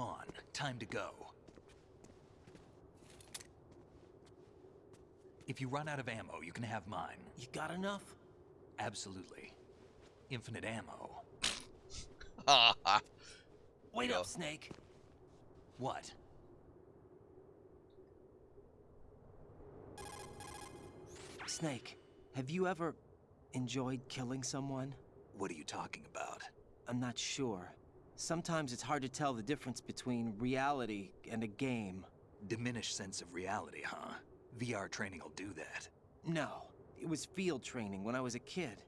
on, time to go. If you run out of ammo, you can have mine. You got enough? Absolutely. Infinite ammo. Wait up, Snake. What? Snake, have you ever enjoyed killing someone? What are you talking about? I'm not sure. Sometimes it's hard to tell the difference between reality and a game. Diminished sense of reality, huh? VR training will do that. No, it was field training when I was a kid.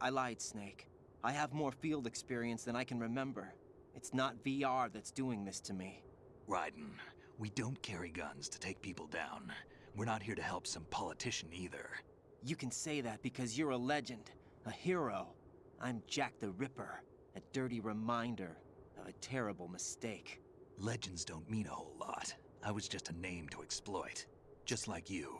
I lied, Snake. I have more field experience than I can remember. It's not VR that's doing this to me. Raiden, we don't carry guns to take people down. We're not here to help some politician either. You can say that because you're a legend, a hero. I'm Jack the Ripper, a dirty reminder a terrible mistake. Legends don't mean a whole lot. I was just a name to exploit. Just like you.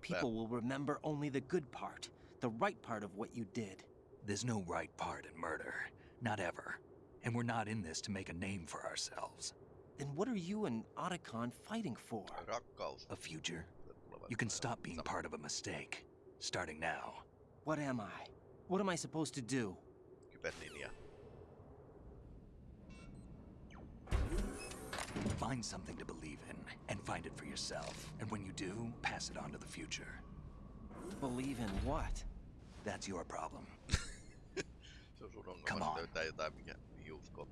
People will remember only the good part, the right part of what you did. There's no right part in murder. Not ever. And we're not in this to make a name for ourselves. Then what are you and Otacon fighting for? A future? You can stop being part of a mistake. Starting now. What am I? What am I supposed to do? Find something to believe in, and find it for yourself. And when you do, pass it on to the future. Believe in what? That's your problem. Se on sun Come on. löytää jotain, mikä mihin uskoo.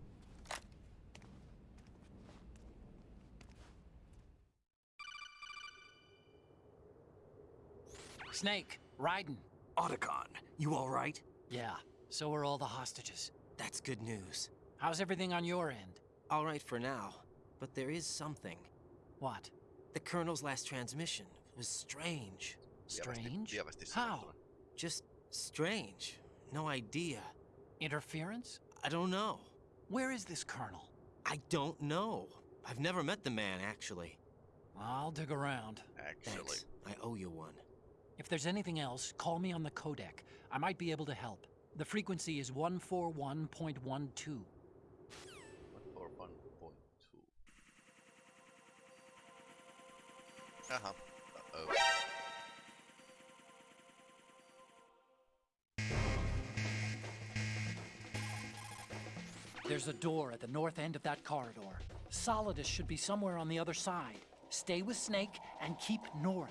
Snake, Raiden. Otacon, you alright? Yeah, so are all the hostages. That's good news. How's everything on your end? All right for now, but there is something. What? The Colonel's last transmission was strange. Strange? How? Just strange. No idea. Interference? I don't know. Where is this colonel? I don't know. I've never met the man, actually. I'll dig around. Actually. Thanks. I owe you one. If there's anything else, call me on the codec. I might be able to help. The frequency is 141.12. Jaha. Uh-oh. There's a door at the north end of that corridor. Solidus should be somewhere on the other side. Stay with Snake and keep north.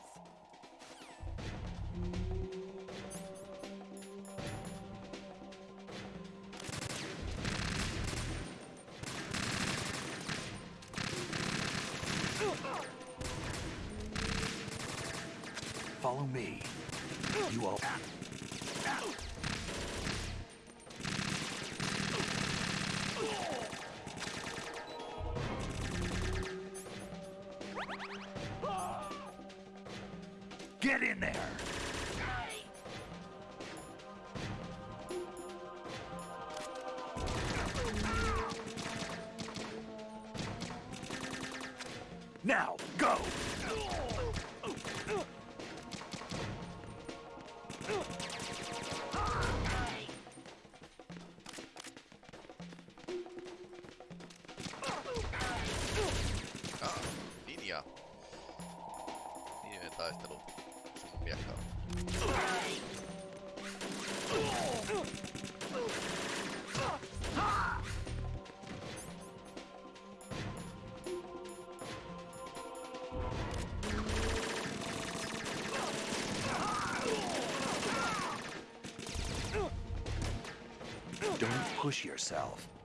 Follow me. You all. Push yourself.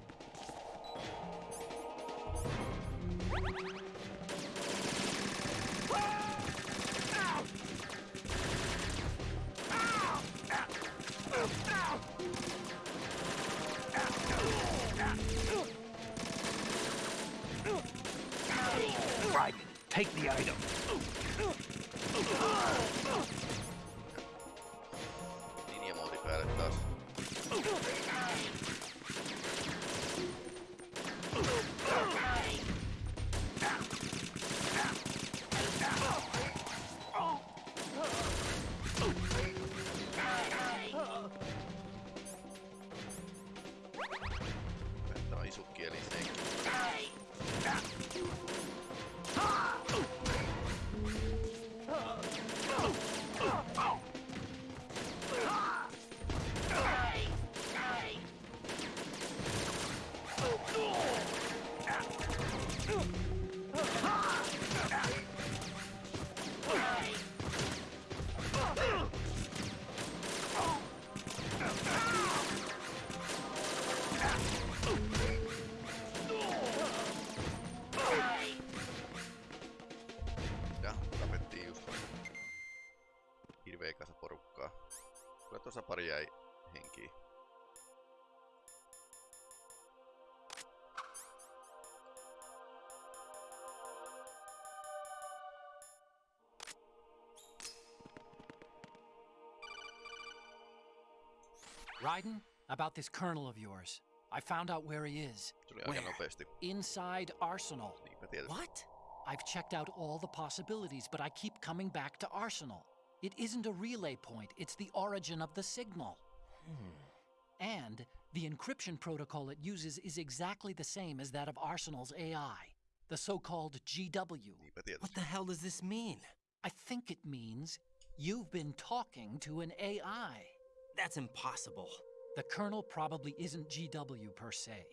Raiden, about this colonel of yours. I found out where he is. Where? Inside Arsenal. What? I've checked out all the possibilities, but I keep coming back to Arsenal. It isn't a relay point, it's the origin of the signal. And the encryption protocol it uses is exactly the same as that of Arsenal's AI, the so called GW. What the hell does this mean? I think it means you've been talking to an AI. That's impossible. The Colonel probably isn't GW per se.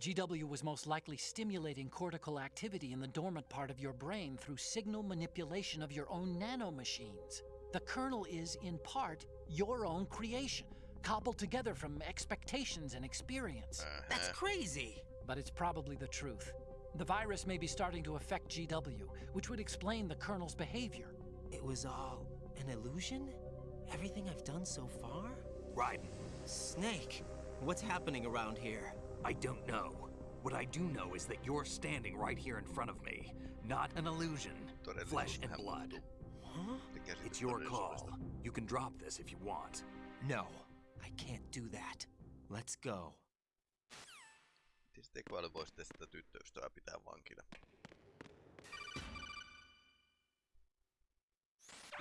GW was most likely stimulating cortical activity in the dormant part of your brain through signal manipulation of your own nanomachines. The Colonel is, in part, your own creation, cobbled together from expectations and experience. Uh-huh. That's crazy. But it's probably the truth. The virus may be starting to affect GW, which would explain the Colonel's behavior. It was all an illusion? Everything I've done so far? Raiden, Snake, what's happening around here? I don't know. What I do know is that you're standing right here in front of me. Not an illusion. Flesh and blood. muuttuu. Huh? It's your call. You can drop this if you want. No, I can't do that. Let's go. Tietysti tekoäly voisi sitten tyttöystävää pitää vankina.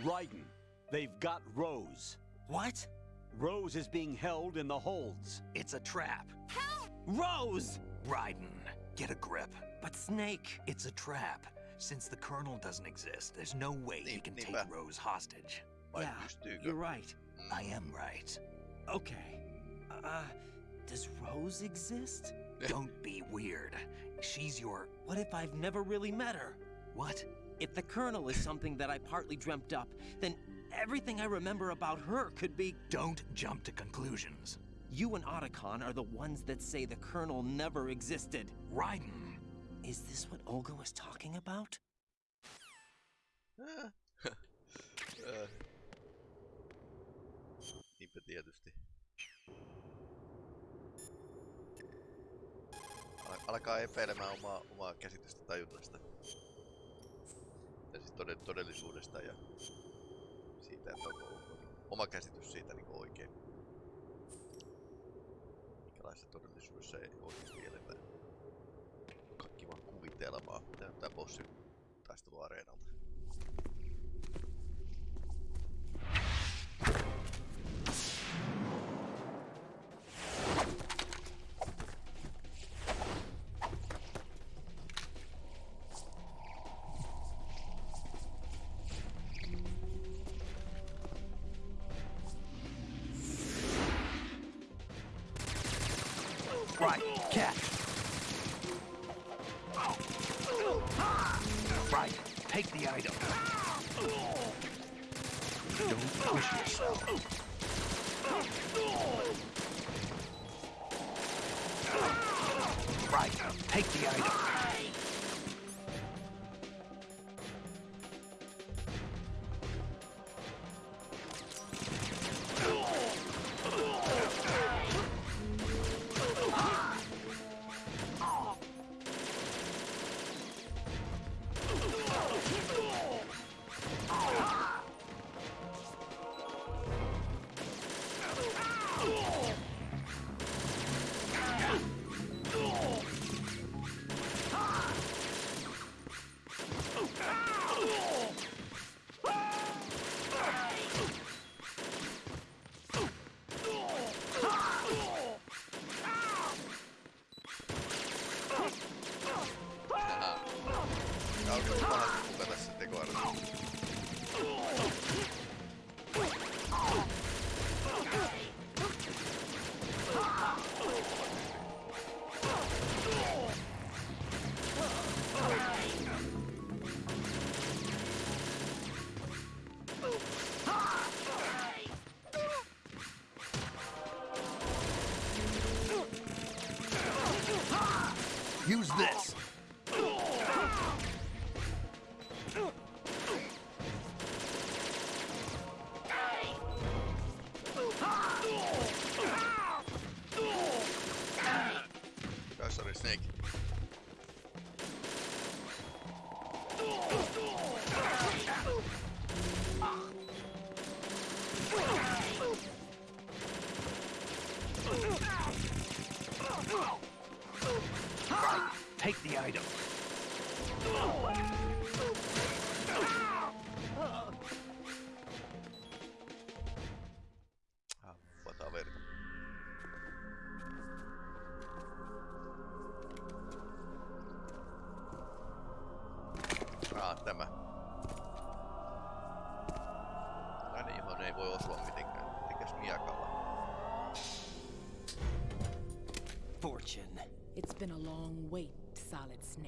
Raiden, they've got Rose. What? Rose is being held in the holds. It's a trap. Help! Rose! Raiden, get a grip. But Snake. It's a trap. Since the Colonel doesn't exist, there's no way he can take. Rose hostage. Vai yeah, pystyykö? you're right. I am right. Okay. Uh, does Rose exist? Don't be weird. She's your. What if I've never really met her? What? If the Colonel is something that I partly dreamt up, then everything I remember about her could be. Don't jump to conclusions. You and Otacon are the ones that say the Colonel never existed. Raiden, Is this what Olga was talking about? Niinpä tietysti. Al- Alkaa epäilemään omaa, omaa käsitystä tajunnasta. Ja siis todellisuudesta ja siitä, että onko onko oma käsitys siitä niin oikein. Minkälaisessa todellisuudessa ei oikeasti eletä. Kaikki vaan kuvitelmaa. Tämä on tää bossi taisteluareenalta.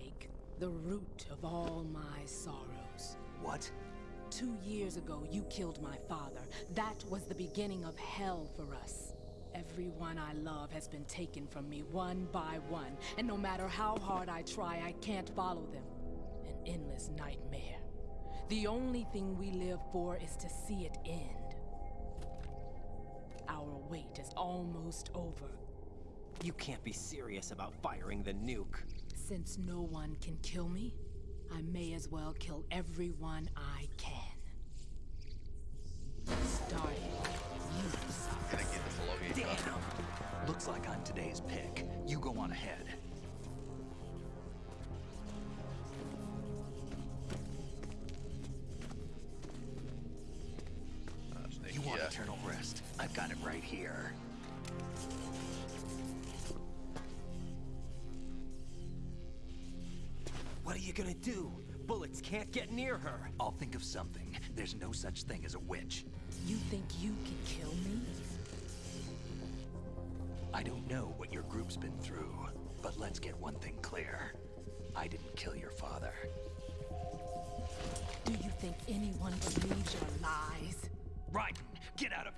Snake. The root of all my sorrows. What? Two years ago, you killed my father. That was the beginning of hell for us. Everyone I love has been taken from me one by one, and no matter how hard I try, I can't follow them. An endless nightmare. The only thing we live for is to see it end. Our wait is almost over. You can't be serious about firing the nuke. Since no one can kill me, I may as well kill everyone I can. Starting you, Sokka. Mielenkiintoista logiikkaa. Damn! Looks like I'm today's pick. You go on ahead. You gonna do? Bullets can't get near her. I'll think of something. There's no such thing as a witch. You think you can kill me? I don't know what your group's been through, but let's get one thing clear. I didn't kill your father. Do you think anyone believes your lies? Raiden, get out of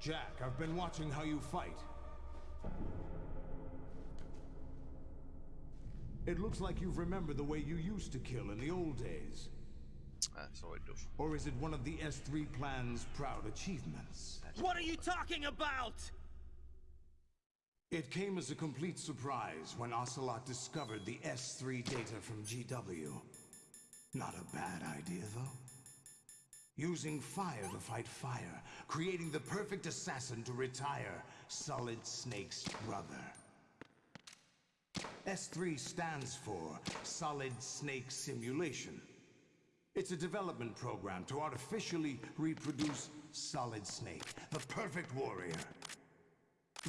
Jack, I've been watching how you fight. It looks like you've remembered the way you used to kill in the old days. Äh, soidus. Or is it one of the S3 plan's proud achievements? What are you talking about? It came as a complete surprise when Ocelot discovered the S3 data from GW. Not a bad idea, though. Using fire to fight fire, creating the perfect assassin to retire Solid Snake's brother. S3 stands for Solid Snake Simulation. It's a development program to artificially reproduce Solid Snake, the perfect warrior.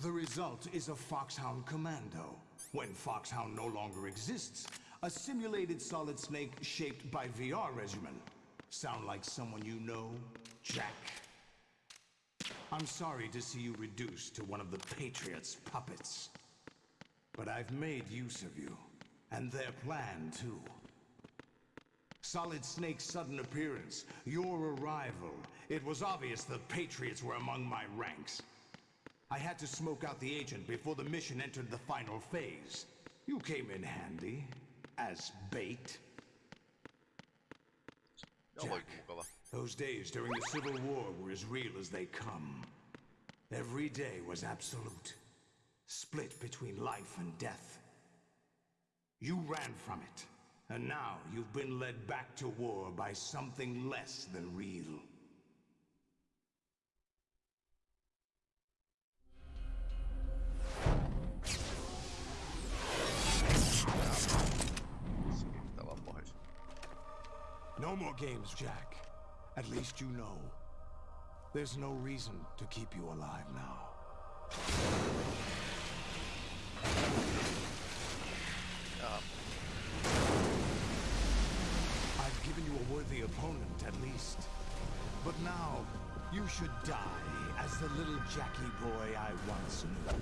The result is a Foxhound Commando. When Foxhound no longer exists, a simulated Solid Snake shaped by VR regimen. Sound like someone you know, Jack? I'm sorry to see you reduced to one of the Patriots' puppets. But I've made use of you, and their plan too. Solid Snake's sudden appearance, your arrival, it was obvious the Patriots were among my ranks. I had to smoke out the agent before the mission entered the final phase. You came in handy. As bait. Jack, oh, those days during the Civil War were as real as they come. Every day was absolute. Split between life and death. You ran from it. And now you've been led back to war by something less than real. No more games, Jack. At least you know. There's no reason to keep you alive now. Jaa, I've given you a worthy opponent, at least. But now, you should die as the little Jackie boy I once knew.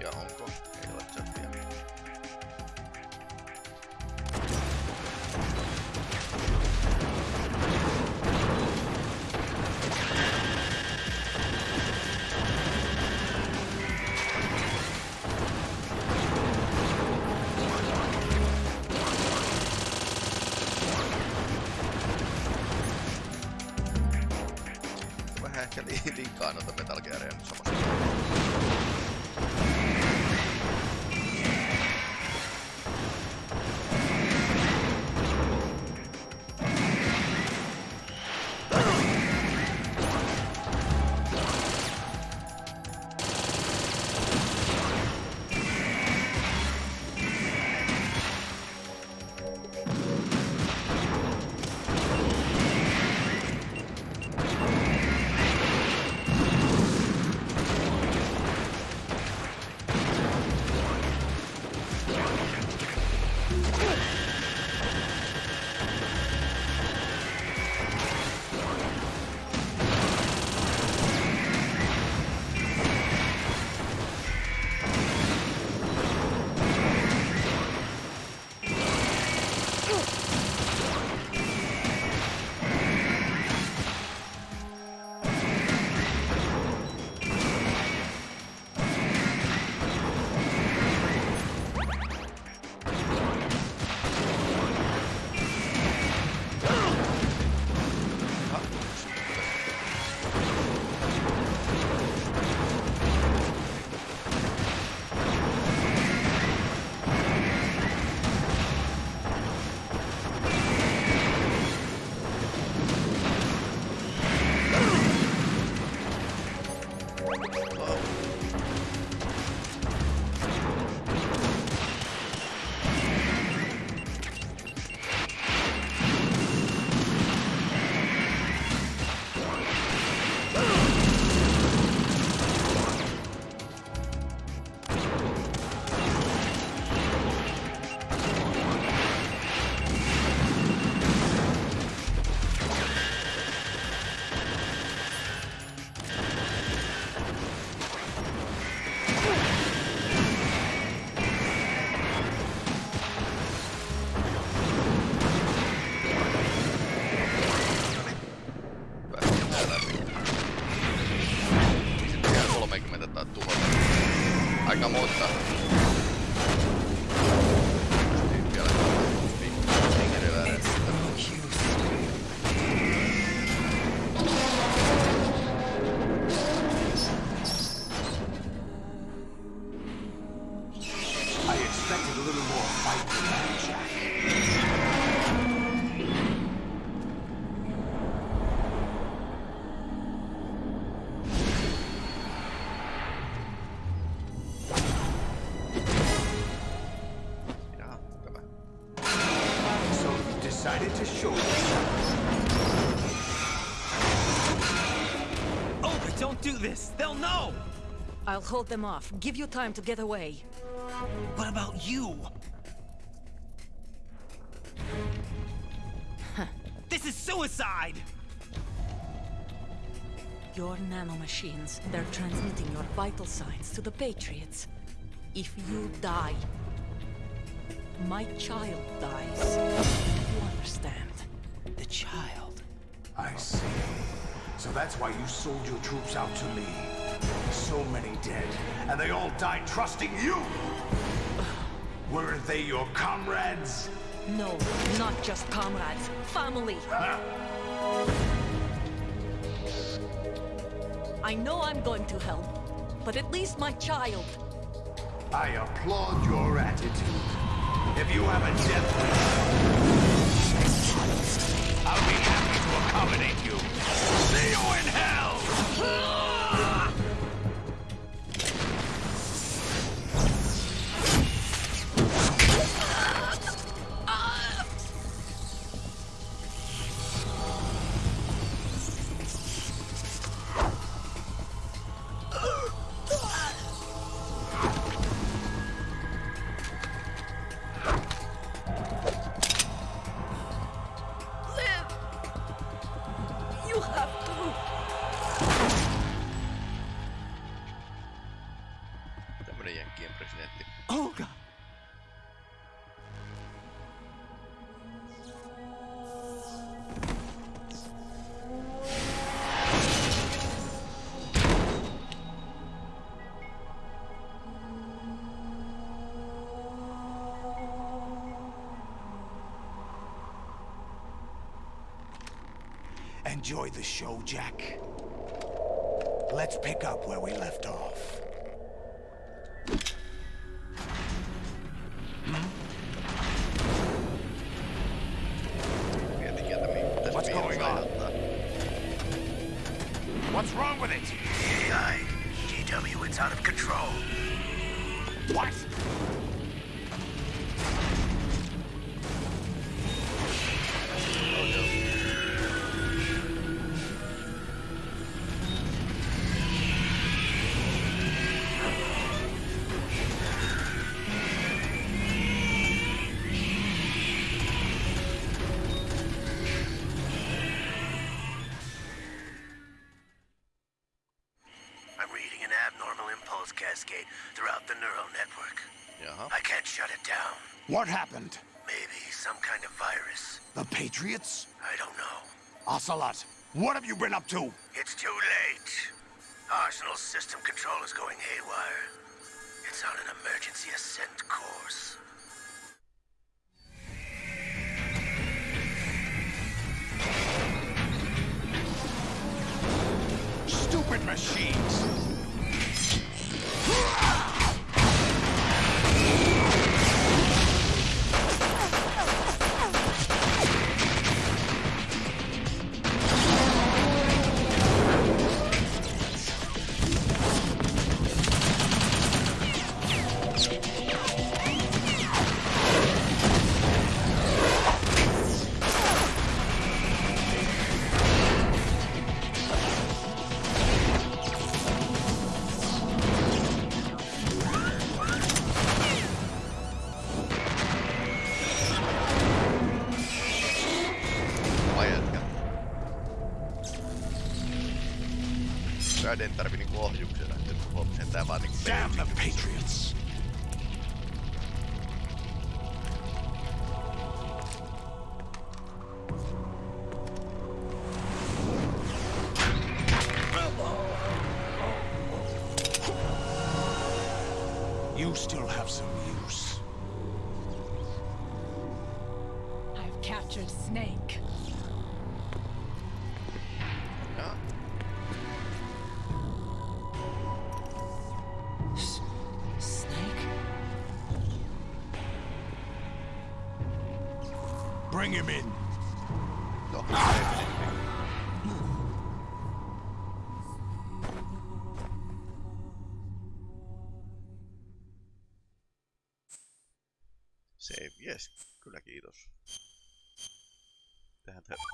iba Hong hold them off. Give you time to get away. What about you? this is suicide! Your nanomachines, they're transmitting your vital signs to the Patriots. If you die, my child dies. You understand? The child. I see. So that's why you sold your troops out to me. So many dead, and they all died trusting you! Weren't they your comrades? No, not just comrades. Family. I know I'm going to hell, but at least my child. I applaud your attitude. If you have a death wish, I'll be happy to accommodate you. See you in hell! show, Jack. Let's pick up where we left off. Neural network. Jaha. I can't shut it down. What happened? Maybe some kind of virus. The Patriots? I don't know. Ocelot, what have you been up to? It's too late. Arsenal's system control is going haywire. It's on an emergency ascent course. Stupid machines!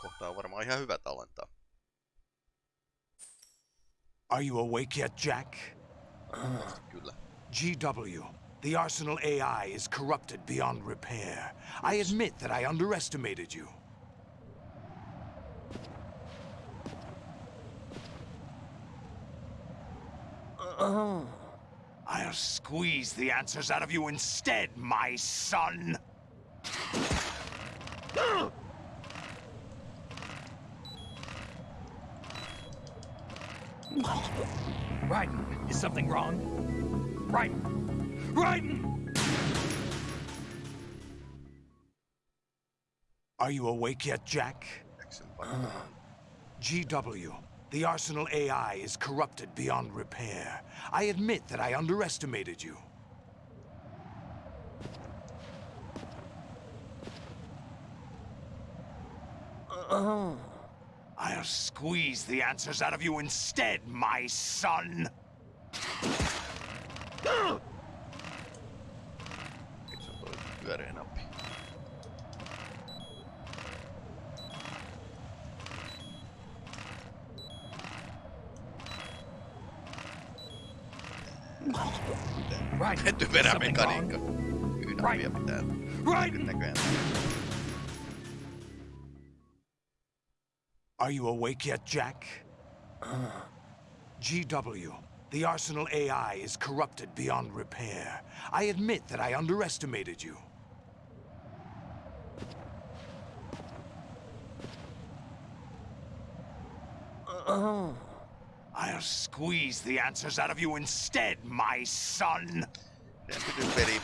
Kohtaa varmaan ihan hyvä tallentaa. Are you awake yet, Jack? Kyllä. GW, the Arsenal AI is corrupted beyond repair. I admit that I underestimated you. Uh-huh. I'll squeeze the answers out of you instead, my son! Are you awake yet, Jack? Painaa. GW, the Arsenal AI is corrupted beyond repair. I admit that I underestimated you. Uh-huh. I'll squeeze the answers out of you instead, my son! Raiden, Typerä is something wrong? mekaniikka. Y-nappia pitää Raiden! näköjään. Are you awake yet, Jack? GW, the Arsenal AI is corrupted beyond repair. I admit that I underestimated you. Uh-huh. I'll squeeze the answers out of you instead, my son! Teidän typeri.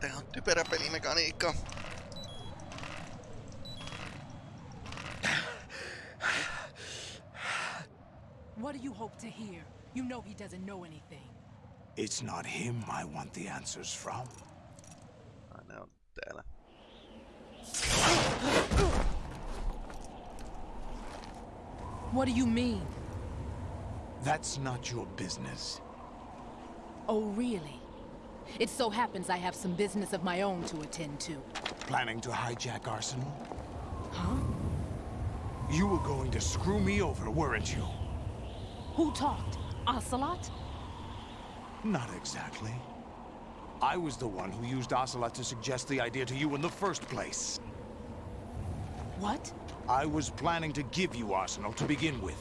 Tää on typerä pelimekaniikka. What do you hope to hear? You know he doesn't know anything. It's not him I want the answers from. Ai ne on täällä. What do you mean? That's not your business. Oh, really? It so happens I have some business of my own to attend to. Planning to hijack Arsenal? Huh? You were going to screw me over, weren't you? Who talked? Ocelot? Not exactly. I was the one who used Ocelot to suggest the idea to you in the first place. What? I was planning to give you Arsenal to begin with.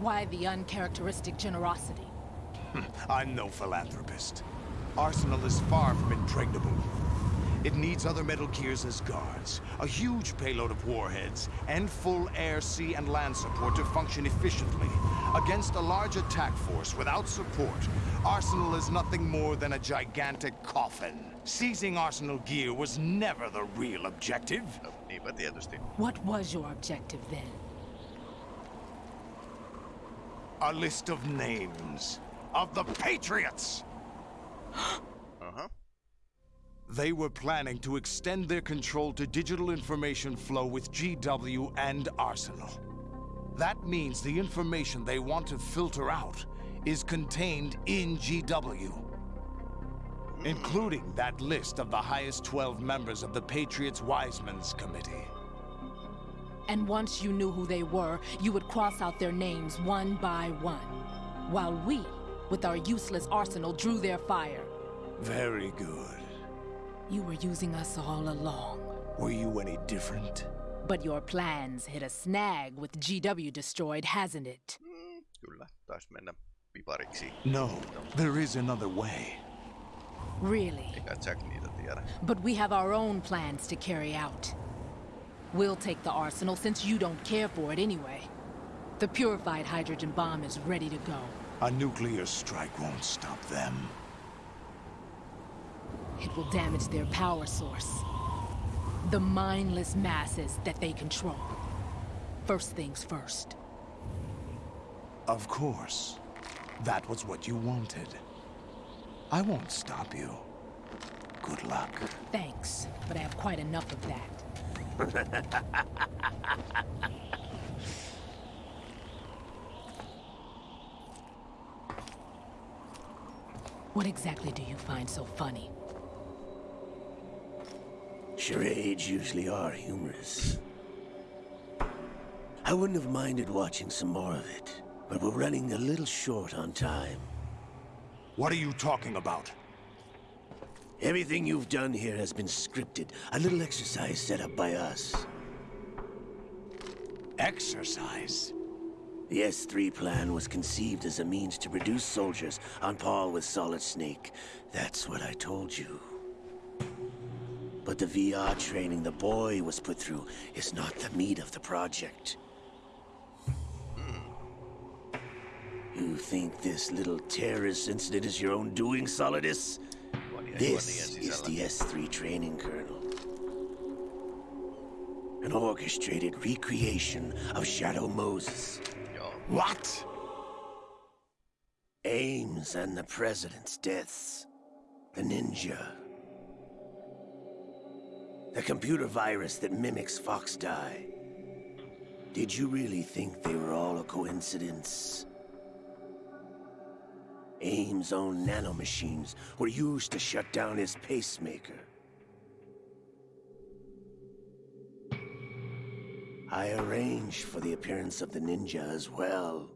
Why the uncharacteristic generosity? Hmm, I'm no philanthropist. Arsenal is far from impregnable. It needs other Metal Gears as guards, a huge payload of warheads, and full air, sea, and land support to function efficiently. Against a large attack force without support, Arsenal is nothing more than a gigantic coffin. Seizing Arsenal gear was never the real objective. No, niinpä. What was your objective then? A list of names of the Patriots! Aha. Uh-huh. They were planning to extend their control to digital information flow with GW and Arsenal. That means the information they want to filter out is contained in GW. Including that list of the highest 12 members of the Patriots Wisemen's Committee. And once you knew who they were, you would cross out their names one by one. While we, with our useless arsenal, drew their fire. Very good. You were using us all along. Were you any different? But your plans hit a snag with GW destroyed, hasn't it? Mm, kyllä, taisi mennä pipariksi. No, there is another way. Really? Eikä Jack niitä tiedä. But we have our own plans to carry out. We'll take the arsenal since you don't care for it anyway. The purified hydrogen bomb is ready to go. A nuclear strike won't stop them. It will damage their power source. The mindless masses that they control. First things first. Of course. That was what you wanted. I won't stop you. Good luck. Thanks, but I have quite enough of that. what exactly do you find so funny? Charades usually are humorous. I wouldn't have minded watching some more of it, but we're running a little short on time. What are you talking about? Everything you've done here has been scripted. A little exercise set up by us. Exercise? The S3 plan was conceived as a means to produce soldiers on par with Solid Snake. That's what I told you. But the VR training the boy was put through is not the meat of the project. You think this little terrorist incident is your own doing, Solidus? This is the S3 training kernel. An orchestrated recreation of Shadow Moses. What? Ames and the President's deaths. The ninja. The computer virus that mimics Fox Die. Did you really think they were all a coincidence? Ames' own nanomachines were used to shut down his pacemaker. I arranged for the appearance of the ninja as well.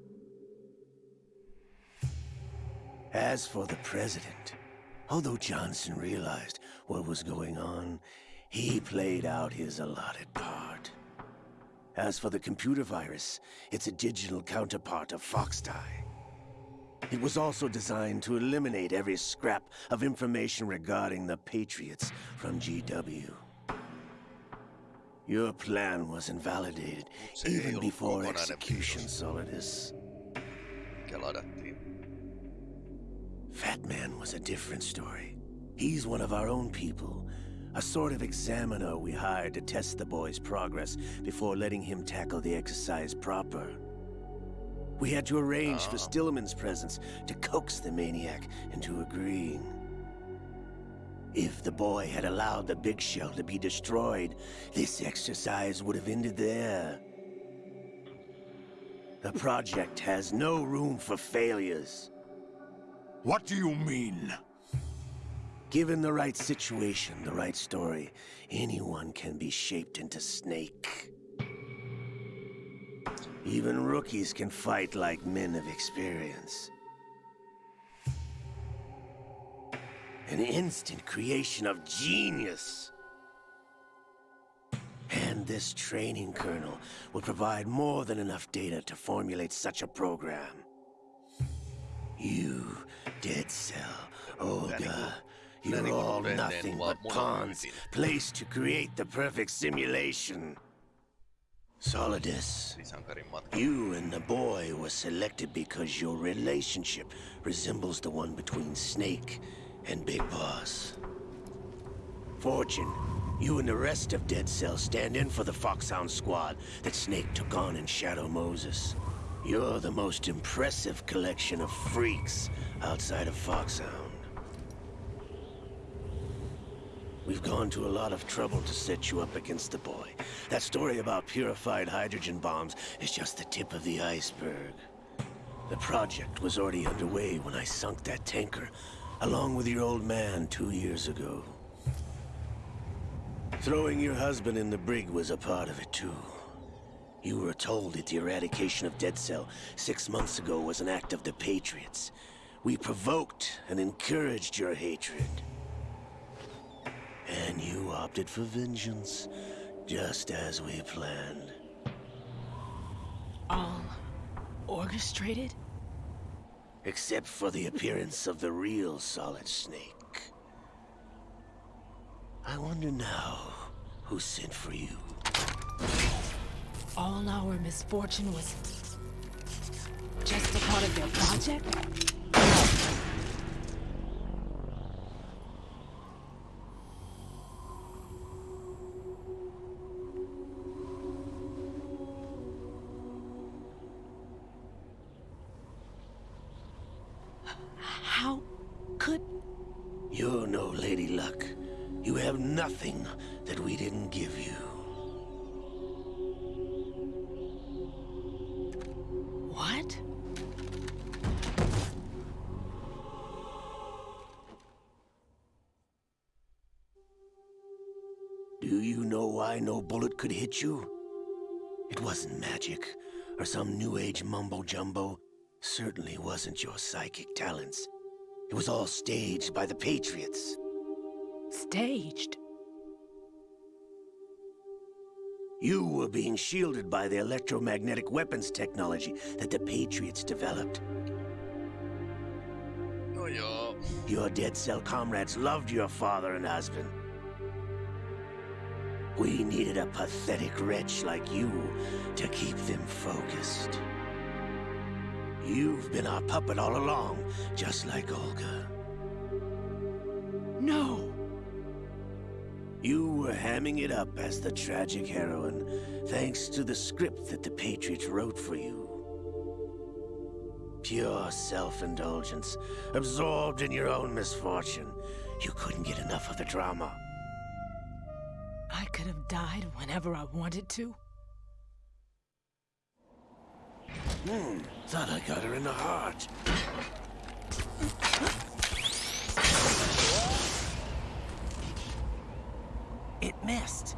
As for the president, although Johnson realized what was going on, he played out his allotted part. As for the computer virus, it's a digital counterpart of Foxdie. It was also designed to eliminate every scrap of information regarding the Patriots from GW. Your plan was invalidated even before execution. Solidus. Fat Man was a different story. He's one of our own people. A sort of examiner we hired to test the boy's progress before letting him tackle the exercise proper. We had to arrange for Oh. Stillman's presence to coax the maniac into agreeing. If the boy had allowed the big shell to be destroyed, this exercise would have ended there. The project has no room for failures. What do you mean? Given the right situation, the right story, anyone can be shaped into Snake. Even rookies can fight like men of experience. An instant creation of genius. And this training kernel will provide more than enough data to formulate such a program. You, Dead Cell, Olga, you're all nothing but pawns placed to create the perfect simulation. Solidus, you and the boy were selected because your relationship resembles the one between Snake and Big Boss. Fortune, you and the rest of Dead Cell stand in for the Foxhound squad that Snake took on in Shadow Moses. You're the most impressive collection of freaks outside of Foxhound. We've gone to a lot of trouble to set you up against the boy. That story about purified hydrogen bombs is just the tip of the iceberg. The project was already underway when I sunk that tanker, along with your old man two years ago. Throwing your husband in the brig was a part of it too. You were told that the eradication of Dead Cell six months ago was an act of the Patriots. We provoked and encouraged your hatred. And you opted for vengeance, just as we planned. All orchestrated? Except for the appearance of the real Solid Snake. I wonder now who sent for you. All our misfortune was just a part of their project? Could hit you? It wasn't magic, or some new age mumbo-jumbo. Certainly wasn't your psychic talents. It was all staged by the Patriots. Staged? You were being shielded by the electromagnetic weapons technology that the Patriots developed. Oh, no joo. Your dead cell comrades loved your father and husband. We needed a pathetic wretch like you to keep them focused. You've been our puppet all along, just like Olga. No! You were hamming it up as the tragic heroine, thanks to the script that the Patriots wrote for you. Pure self-indulgence, absorbed in your own misfortune. You couldn't get enough of the drama. Could have died whenever I wanted to. Hmm, thought I got her in the heart. It missed.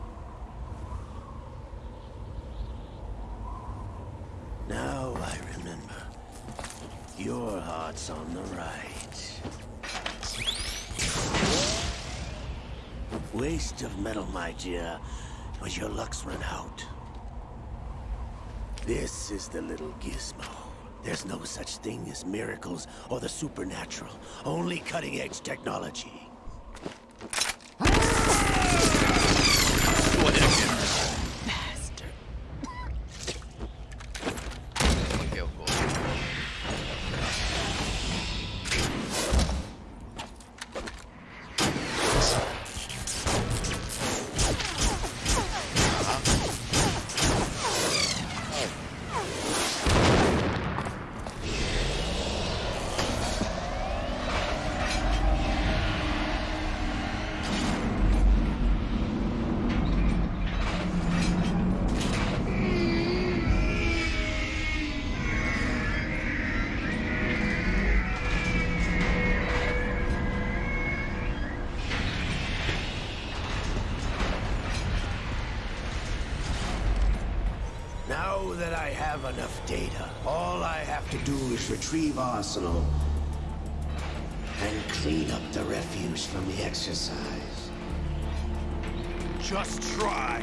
Now I remember. Your heart's on the right. Waste of metal, my dear, but your luck's run out. This is the little gizmo. There's no such thing as miracles or the supernatural, only cutting-edge technology. Have enough data, all I have to do is retrieve Arsenal and clean up the refuse from the exercise. Just try.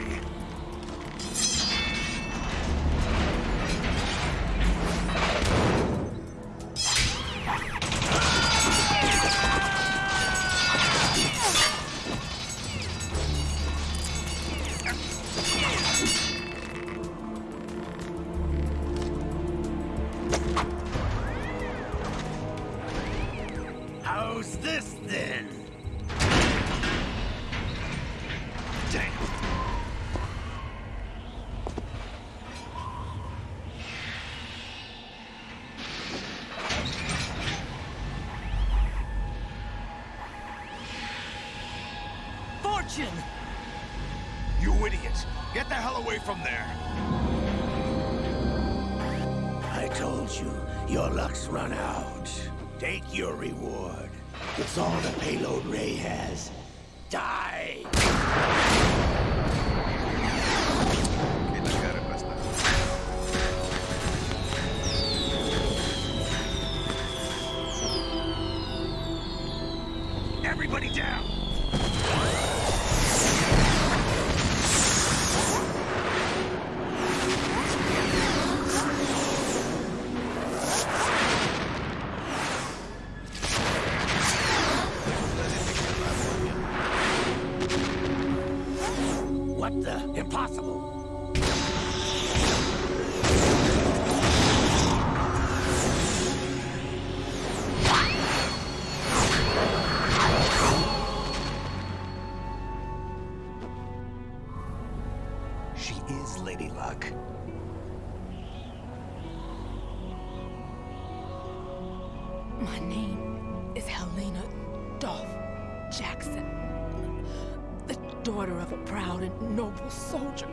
Lady Luck. My name is Helena Dolph Jackson. The daughter of a proud and noble soldier.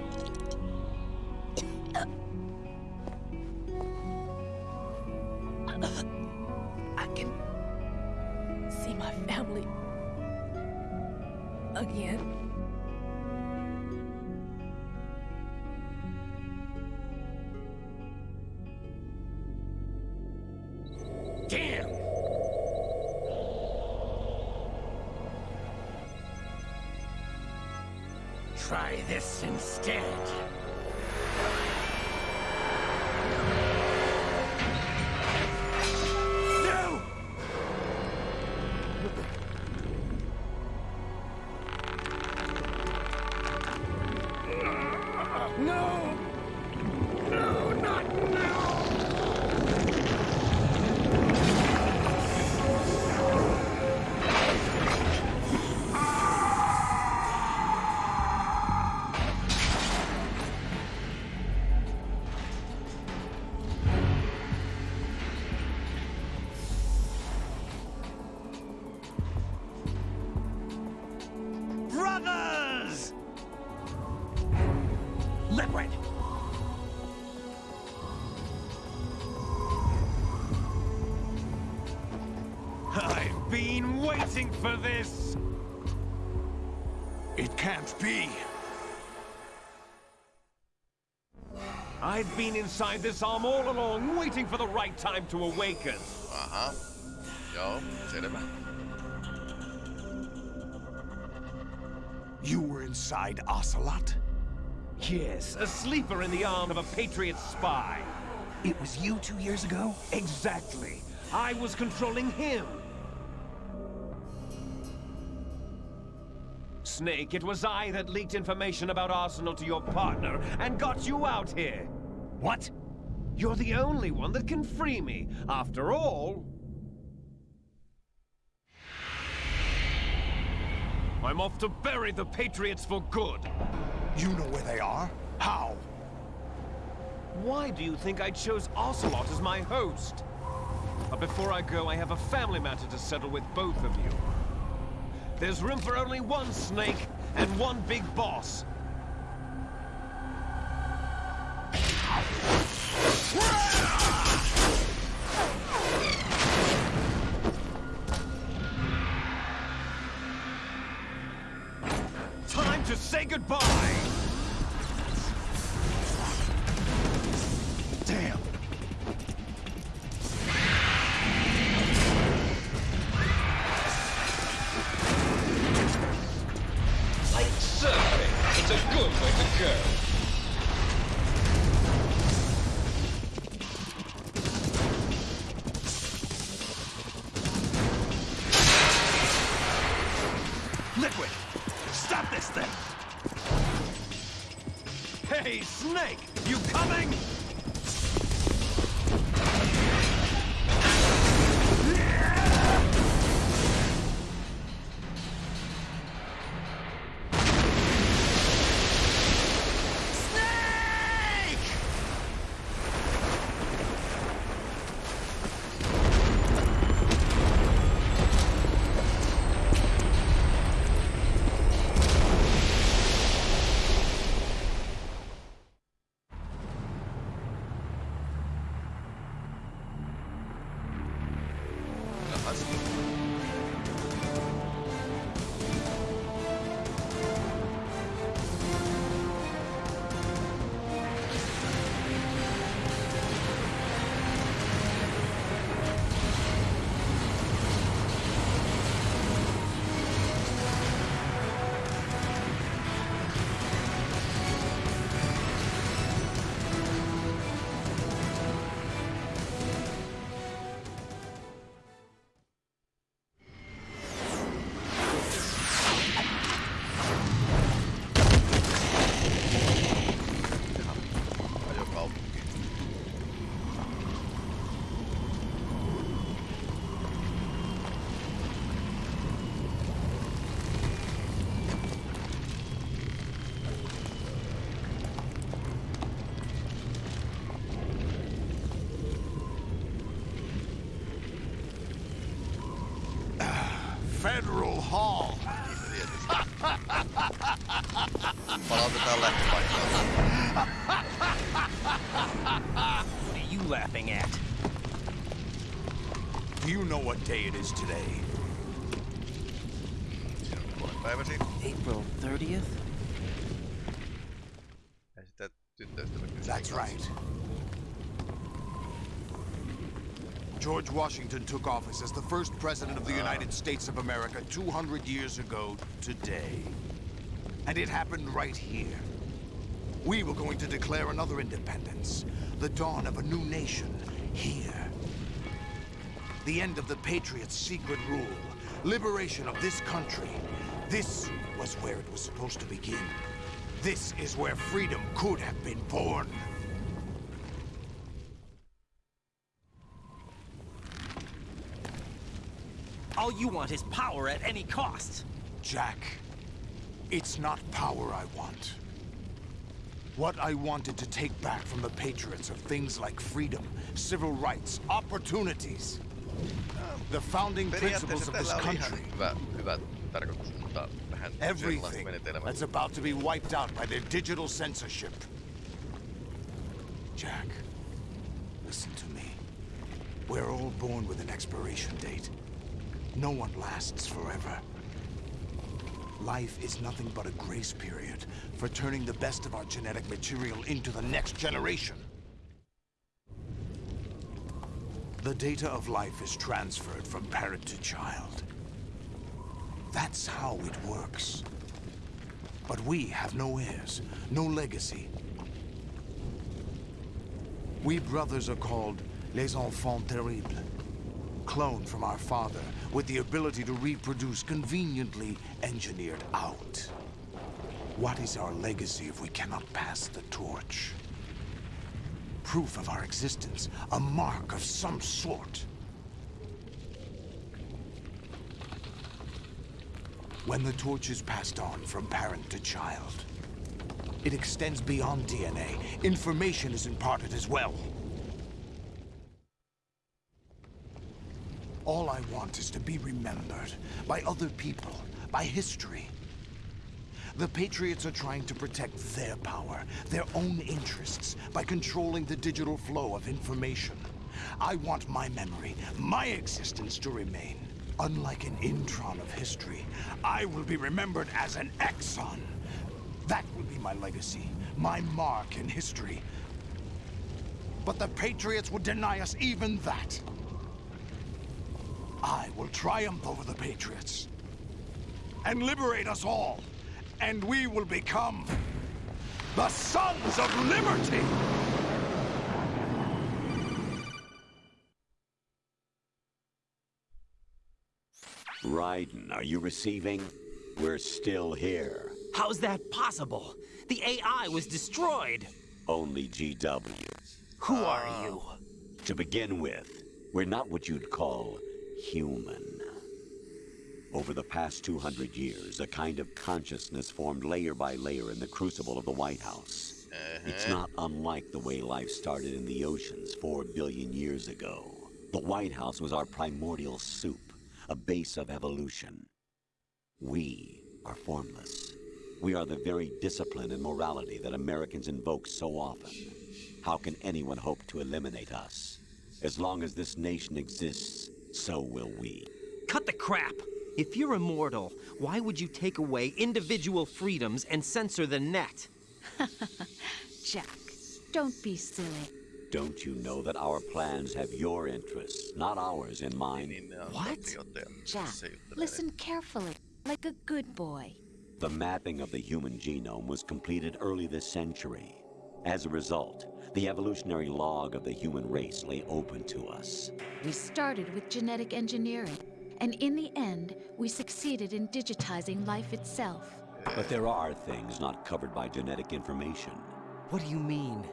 For this! It can't be. I've been inside this arm all along, waiting for the right time to awaken. Aha. Joo, selvä. You were inside Ocelot? Yes, a sleeper in the arm of a Patriot spy. It was you two years ago? Exactly. I was controlling him. Snake, it was I that leaked information about Arsenal to your partner and got you out here. What? You're the only one that can free me. After all... I'm off to bury the Patriots for good. You know where they are? How? Why do you think I chose Ocelot as my host? But before I go, I have a family matter to settle with both of you. There's room for only one snake and one big boss. It is today? Siinä on puolen päiväsi. April 30th? Ja sitä tyttöystävä kysyy That's right. George Washington took office as the first president of the United States of America 200 years ago today. And it happened right here. We were going to declare another independence, the dawn of a new nation, here. The end of the Patriots' secret rule, liberation of this country. This was where it was supposed to begin. This is where freedom could have been born. All you want is power at any cost. Jack, it's not power I want. What I wanted to take back from the Patriots are things like freedom, civil rights, opportunities. The founding principles of this tällä oli ihan country. hyvä, hyvä tarkoitus, mutta vähän sellaista Everything that's about to be wiped out by their digital censorship. Jack, listen to me. We're all born with an expiration date. No one lasts forever. Life is nothing but a grace period for turning the best of our genetic material into the next generation. The data of life is transferred from parent to child. That's how it works. But we have no heirs, no legacy. We brothers are called les enfants terribles. Cloned from our father, with the ability to reproduce conveniently engineered out. What is our legacy if we cannot pass the torch? Proof of our existence, a mark of some sort. When the torch is passed on from parent to child, it extends beyond DNA. Information is imparted as well. All I want is to be remembered by other people, by history. The Patriots are trying to protect their power, their own interests, by controlling the digital flow of information. I want my memory, my existence to remain. Unlike an intron of history, I will be remembered as an exon. That will be my legacy, my mark in history. But the Patriots would deny us even that. I will triumph over the Patriots and liberate us all, and we will become the Sons of Liberty! Raiden, are you receiving? We're still here. How's that possible? The AI was destroyed. Only GW. Who are you? To begin with, we're not what you'd call human. Over the past 200 years, a kind of consciousness formed layer by layer in the crucible of the White House. It's uh-huh. not unlike the way life started in the oceans four billion years ago. The White House was our primordial soup, a base of evolution. We are formless. We are the very discipline and morality that Americans invoke so often. How can anyone hope to eliminate us? As long as this nation exists, so will we. Cut the crap! If you're immortal, why would you take away individual freedoms and censor the net? Jack, don't be silly. Don't you know that our plans have your interests, not ours, in mind? Niin ne on What? Jack, listen carefully, like a good boy. The mapping of the human genome was completed early this century. As a result, the evolutionary log of the human race lay open to us. We started with genetic engineering, and in the end, we succeeded in digitizing life itself. But there are things not covered by genetic information. What do you mean?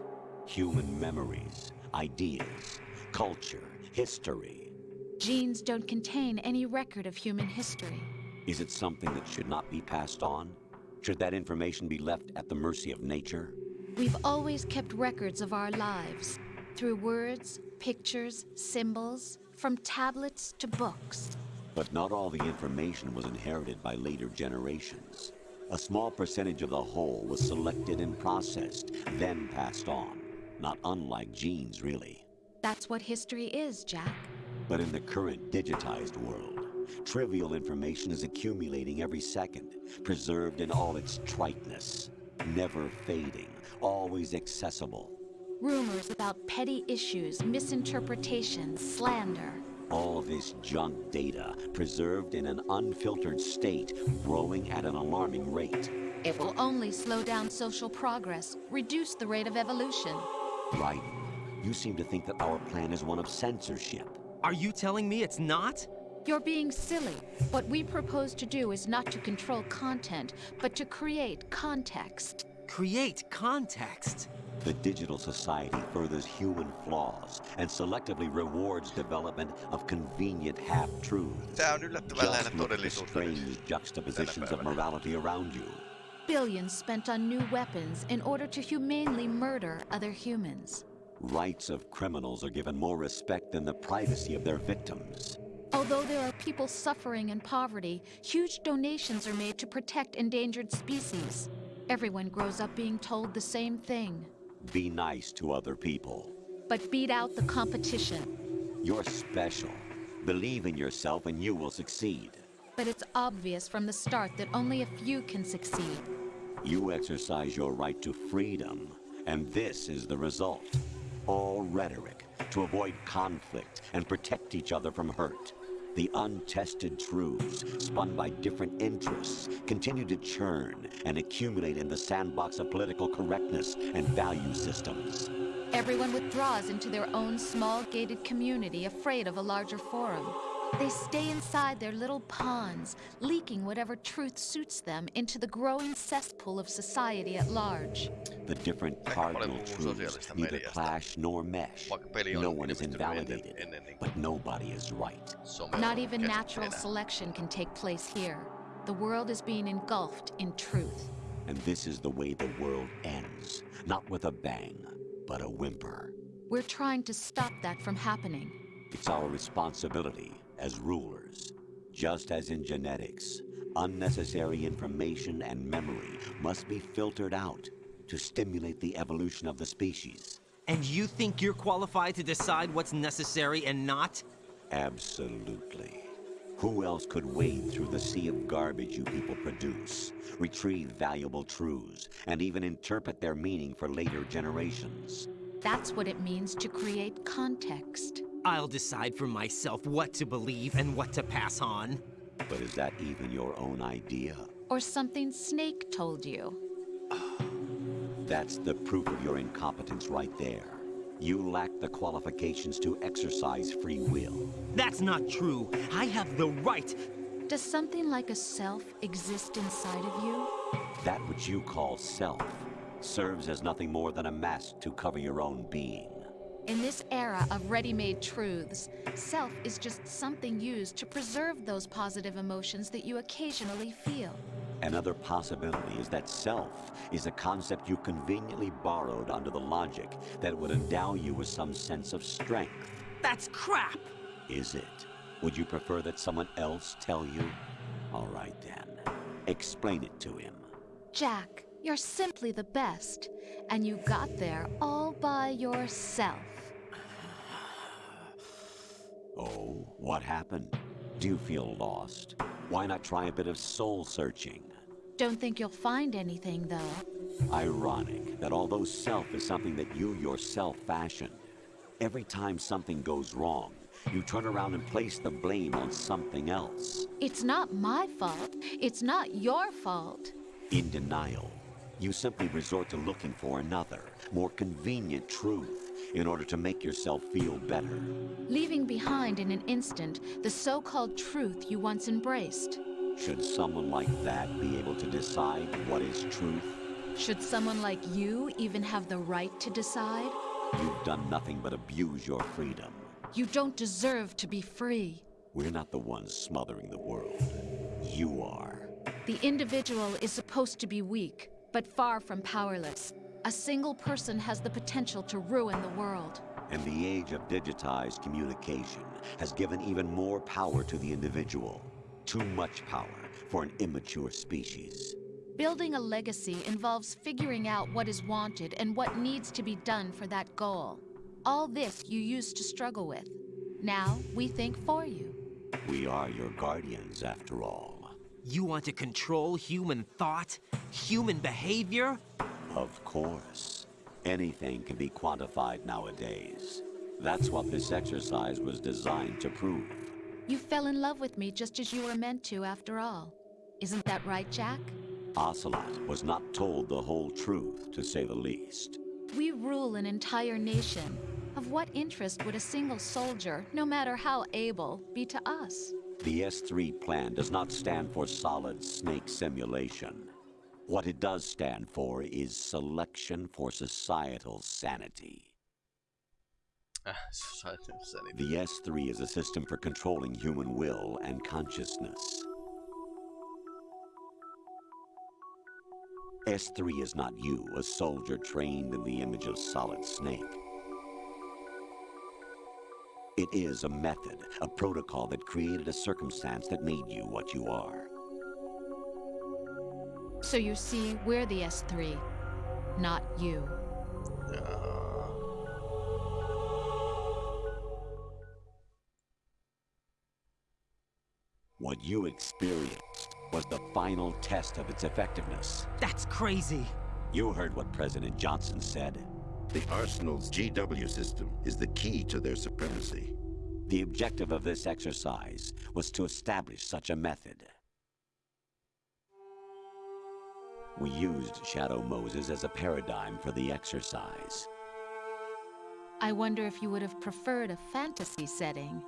Human memories, ideas, culture, history. Genes don't contain any record of human history. Is it something that should not be passed on? Should that information be left at the mercy of nature? We've always kept records of our lives through words, pictures, symbols, from tablets to books. But not all the information was inherited by later generations. A small percentage of the whole was selected and processed, then passed on. Not unlike genes, really. That's what history is, Jack. But in the current digitized world, trivial information is accumulating every second, preserved in all its triteness, never fading, always accessible. Rumors about petty issues, misinterpretations, slander. All this junk data, preserved in an unfiltered state, growing at an alarming rate. It will only slow down social progress, reduce the rate of evolution. Right. You seem to think that our plan is one of censorship. Are you telling me it's not? You're being silly. What we propose to do is not to control content, but to create context. Create context? The digital society furthers human flaws and selectively rewards development of convenient half-truths. Tää on yllättävän Just look at the strange juxtapositions of morality around you. Billions spent on new weapons in order to humanely murder other humans. Rights of criminals are given more respect than the privacy of their victims. Although there are people suffering in poverty, huge donations are made to protect endangered species. Everyone grows up being told the same thing. Be nice to other people. But beat out the competition. You're special. Believe in yourself and you will succeed. But it's obvious from the start that only a few can succeed. You exercise your right to freedom, and this is the result. All rhetoric to avoid conflict and protect each other from hurt. The untested truths, spun by different interests, continue to churn and accumulate in the sandbox of political correctness and value systems. Everyone withdraws into their own small gated community, afraid of a larger forum. They stay inside their little ponds, leaking whatever truth suits them into the growing cesspool of society at large. The different cardinal truths neither clash nor mesh. No one is invalidated, but nobody is right. Not even natural selection can take place here. The world is being engulfed in truth. And this is the way the world ends. Not with a bang, but a whimper. We're trying to stop that from happening. It's our responsibility as rulers. Just as in genetics, unnecessary information and memory must be filtered out to stimulate the evolution of the species. And you think you're qualified to decide what's necessary and not? Absolutely. Who else could wade through the sea of garbage you people produce, retrieve valuable truths, and even interpret their meaning for later generations? That's what it means to create context. I'll decide for myself what to believe and what to pass on. But is that even your own idea? Or something Snake told you? That's the proof of your incompetence right there. You lack the qualifications to exercise free will. That's not true. I have the right. Does something like a self exist inside of you? That which you call self serves as nothing more than a mask to cover your own being. In this era of ready-made truths, self is just something used to preserve those positive emotions that you occasionally feel. Another possibility is that self is a concept you conveniently borrowed under the logic that would endow you with some sense of strength. That's crap! Is it? Would you prefer that someone else tell you? All right then. Explain it to him. Jack, you're simply the best. And you got there all by yourself. Oh, what happened? Do you feel lost? Why not try a bit of soul searching? Don't think you'll find anything, though. Ironic that although self is something that you yourself fashioned, every time something goes wrong, you turn around and place the blame on something else. It's not my fault. It's not your fault. In denial, you simply resort to looking for another, more convenient truth in order to make yourself feel better. Leaving behind in an instant the so-called truth you once embraced. Should someone like that be able to decide what is truth? Should someone like you even have the right to decide? You've done nothing but abuse your freedom. You don't deserve to be free. We're not the ones smothering the world. You are. The individual is supposed to be weak, but far from powerless. A single person has the potential to ruin the world. And the age of digitized communication has given even more power to the individual. Too much power for an immature species. Building a legacy involves figuring out what is wanted and what needs to be done for that goal. All this you used to struggle with. Now, we think for you. We are your guardians, after all. You want to control human thought? Human behavior? Of course. Anything can be quantified nowadays. That's what this exercise was designed to prove. You fell in love with me just as you were meant to, after all. Isn't that right, Jack? Ocelot was not told the whole truth, to say the least. We rule an entire nation. Of what interest would a single soldier, no matter how able, be to us? The S3 plan does not stand for Solid Snake Simulation. What it does stand for is Selection for Societal Sanity. Ah, societal sanity. The S3 is a system for controlling human will and consciousness. S3 is not you, a soldier trained in the image of Solid Snake. It is a method, a protocol that created a circumstance that made you what you are. So you see, we're the S3, not you. What you experienced was the final test of its effectiveness. That's crazy. You heard what President Johnson said. The Arsenal's GW system is the key to their supremacy. The objective of this exercise was to establish such a method. We used Shadow Moses as a paradigm for the exercise. I wonder if you would have preferred a fantasy setting.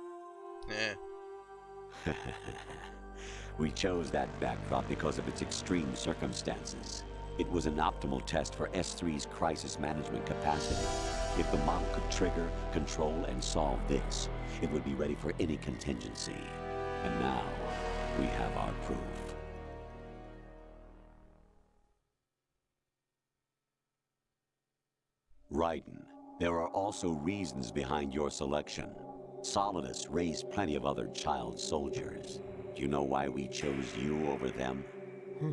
Eh. we chose that backdrop because of its extreme circumstances. It was an optimal test for S3's crisis management capacity. If the model could trigger, control, and solve this, it would be ready for any contingency. And now, we have our proof. Raiden, there are also reasons behind your selection. Solidus raised plenty of other child soldiers. Do you know why we chose you over them? Hmm.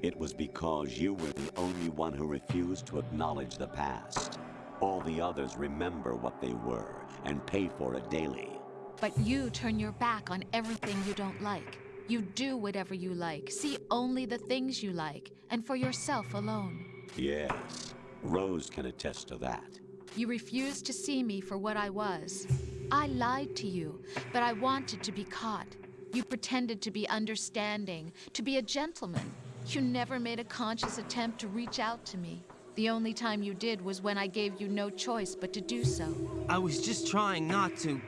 It was because you were the only one who refused to acknowledge the past. All the others remember what they were and pay for it daily. But you turn your back on everything you don't like. You do whatever you like, see only the things you like, and for yourself alone. Yes, Rose can attest to that. You refused to see me for what I was. I lied to you, but I wanted to be caught. You pretended to be understanding, to be a gentleman. You never made a conscious attempt to reach out to me. The only time you did was when I gave you no choice but to do so. I was just trying not to.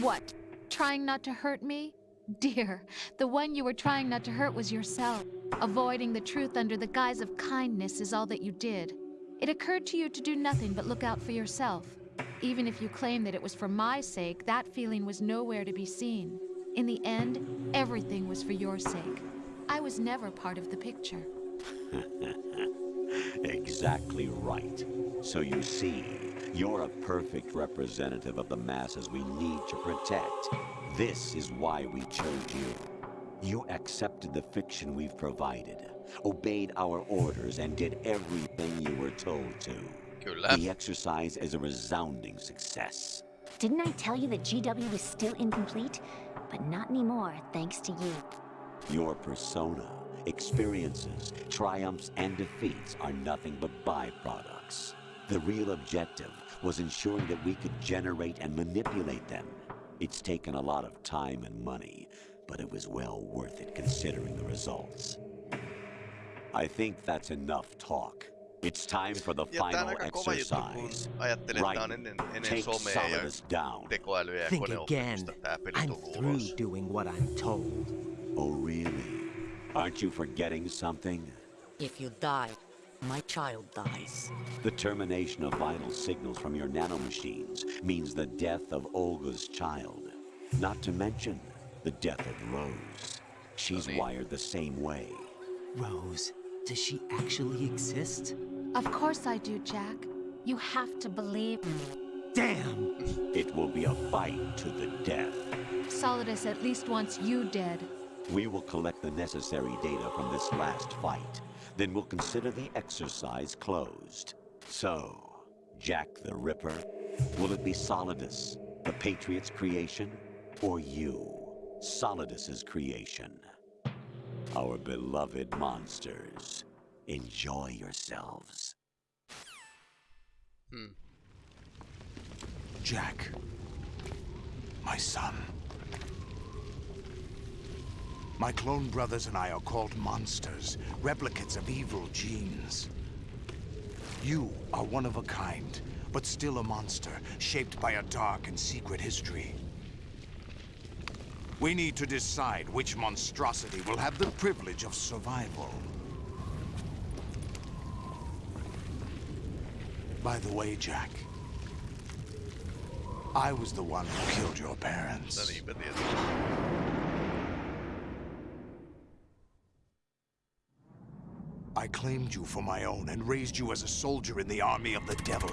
What? Trying not to hurt me? Dear, the one you were trying not to hurt was yourself. Avoiding the truth under the guise of kindness is all that you did. It occurred to you to do nothing but look out for yourself. Even if you claim that it was for my sake, that feeling was nowhere to be seen. In the end, everything was for your sake. I was never part of the picture. exactly right. So you see, you're a perfect representative of the masses we need to protect. This is why we chose you. You accepted the fiction we've provided, obeyed our orders, and did everything you were told to. Kyllä. The exercise is a resounding success. Didn't I tell you that GW was still incomplete? But not anymore, thanks to you. Your persona, experiences, triumphs, and defeats are nothing but byproducts. The real objective was ensuring that we could generate and manipulate them. It's taken a lot of time and money, but it was well worth it considering the results. I think that's enough talk. It's time for the Ja final aika kova juttu, kun exercise. ajattelee, että tää on Right. ennen, ennen Take somea ja Solidus down. Think again. koneopetusta tää peli I'm through doing what I'm told. Oh, really? Aren't you forgetting something? If you die, my child dies. The termination of vital signals from your nanomachines means the death of Olga's child. Not to mention the death of Rose. She's wired the same way. Rose, does she actually exist? Of course I do, Jack. You have to believe me. Damn! It will be a fight to the death. Solidus at least wants you dead. We will collect the necessary data from this last fight. Then we'll consider the exercise closed. So, Jack the Ripper, will it be Solidus, the Patriot's creation, or you, Solidus's creation? Our beloved monsters, enjoy yourselves. Hmm. Jack. My son. My clone brothers and I are called monsters, replicates of evil genes. You are one of a kind, but still a monster, shaped by a dark and secret history. We need to decide which monstrosity will have the privilege of survival. By the way, Jack, I was the one who killed your parents. Claimed you for my own and raised you as a soldier in the army of the devil.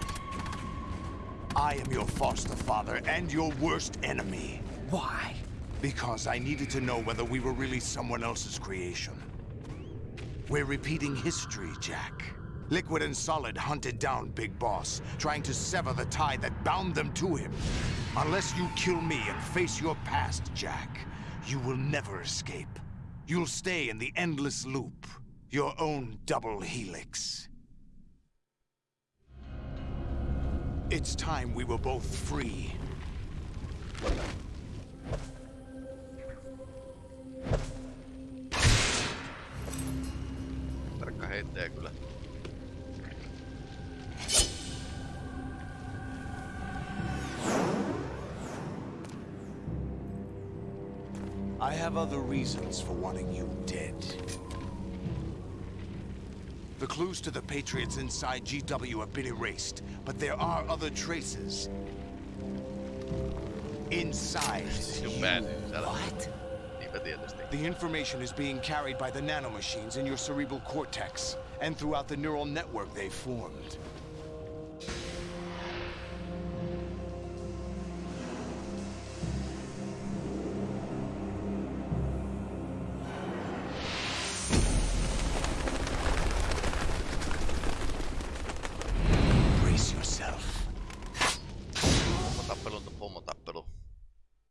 I am your foster father and your worst enemy. Why? Because I needed to know whether we were really someone else's creation. We're repeating history, Jack. Liquid and Solid hunted down Big Boss, trying to sever the tie that bound them to him. Unless you kill me and face your past, Jack, you will never escape. You'll stay in the endless loop, your own double helix. It's time we were both free. Tarkka heittäjä kyllä. I have other reasons for wanting you dead. The clues to the Patriots inside GW have been erased, but there are other traces. Inside Sinun you. pään sisällä. What? Niinpä tietysti. The information is being carried by the nanomachines in your cerebral cortex and throughout the neural network they formed.